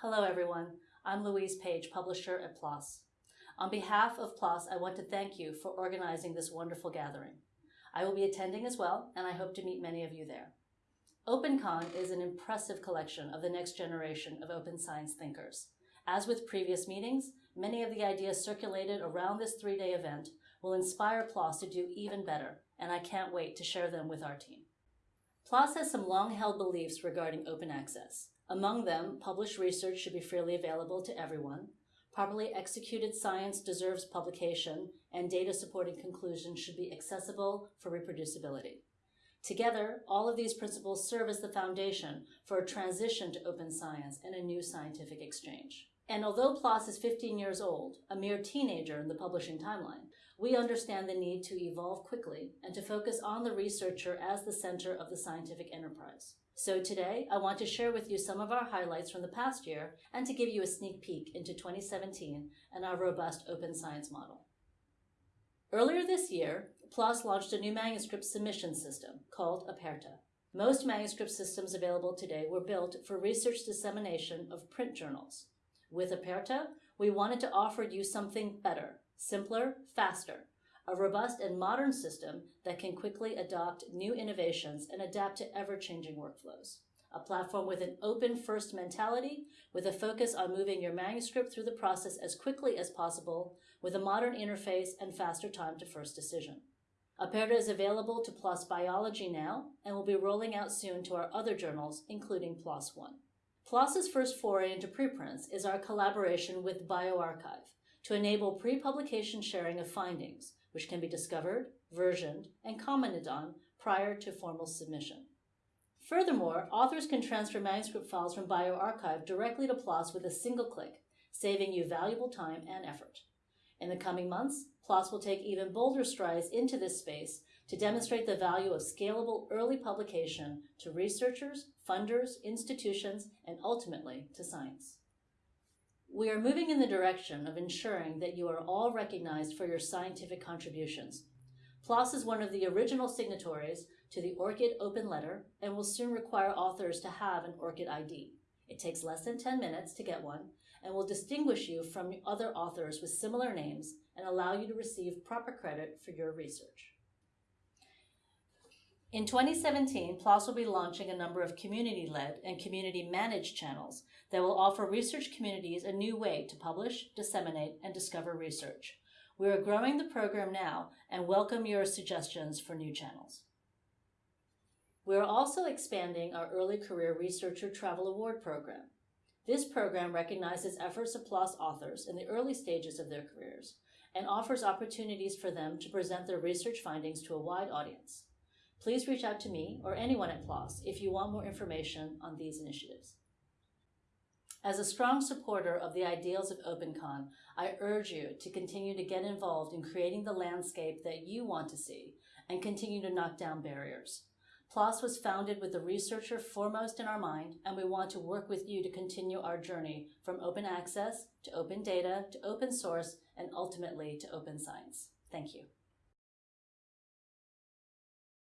Hello, everyone. I'm Louise Page, publisher at PLOS. On behalf of PLOS, I want to thank you for organizing this wonderful gathering. I will be attending as well, and I hope to meet many of you there. OpenCon is an impressive collection of the next generation of open science thinkers. As with previous meetings, many of the ideas circulated around this three-day event will inspire PLOS to do even better, and I can't wait to share them with our team. PLOS has some long-held beliefs regarding open access. Among them, published research should be freely available to everyone, properly executed science deserves publication, and data supporting conclusions should be accessible for reproducibility. Together, all of these principles serve as the foundation for a transition to open science and a new scientific exchange. And although PLOS is 15 years old, a mere teenager in the publishing timeline, we understand the need to evolve quickly and to focus on the researcher as the center of the scientific enterprise. So today, I want to share with you some of our highlights from the past year and to give you a sneak peek into 2017 and our robust open science model. Earlier this year, PLOS launched a new manuscript submission system called Aperta. Most manuscript systems available today were built for research dissemination of print journals. With Aperta, we wanted to offer you something better, simpler, faster, a robust and modern system that can quickly adopt new innovations and adapt to ever-changing workflows a platform with an open first mentality, with a focus on moving your manuscript through the process as quickly as possible, with a modern interface and faster time to first decision. Aperta is available to PLOS Biology now and will be rolling out soon to our other journals, including PLOS One. PLOS's first foray into preprints is our collaboration with bioRxiv to enable pre-publication sharing of findings, which can be discovered, versioned, and commented on prior to formal submission. Furthermore, authors can transfer manuscript files from bioRxiv directly to PLOS with a single click, saving you valuable time and effort. In the coming months, PLOS will take even bolder strides into this space to demonstrate the value of scalable early publication to researchers, funders, institutions, and ultimately to science. We are moving in the direction of ensuring that you are all recognized for your scientific contributions PLOS is one of the original signatories to the ORCID open letter and will soon require authors to have an ORCID ID. It takes less than 10 minutes to get one and will distinguish you from other authors with similar names and allow you to receive proper credit for your research. In 2017, PLOS will be launching a number of community-led and community-managed channels that will offer research communities a new way to publish, disseminate, and discover research. We are growing the program now and welcome your suggestions for new channels. We are also expanding our Early Career Researcher Travel Award program. This program recognizes efforts of PLOS authors in the early stages of their careers and offers opportunities for them to present their research findings to a wide audience. Please reach out to me or anyone at PLOS if you want more information on these initiatives. As a strong supporter of the ideals of OpenCon, I urge you to continue to get involved in creating the landscape that you want to see and continue to knock down barriers. PLOS was founded with the researcher foremost in our mind, and we want to work with you to continue our journey from open access to open data to open source and ultimately to open science. Thank you.